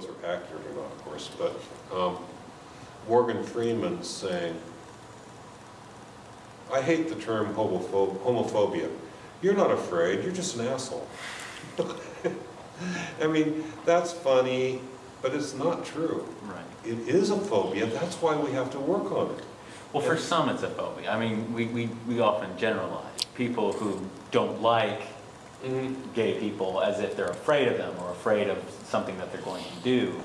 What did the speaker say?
quotes are accurate or not, of course, but um, Morgan Freeman saying, I hate the term homopho- homophobia. You're not afraid, you're just an asshole. I mean, that's funny, but it's not true. Right. It is a phobia, that's why we have to work on it. Well, for some, it's a phobia. I mean, we, we, we often generalize. People who don't like gay people as if they're afraid of them or afraid of something that they're going to do.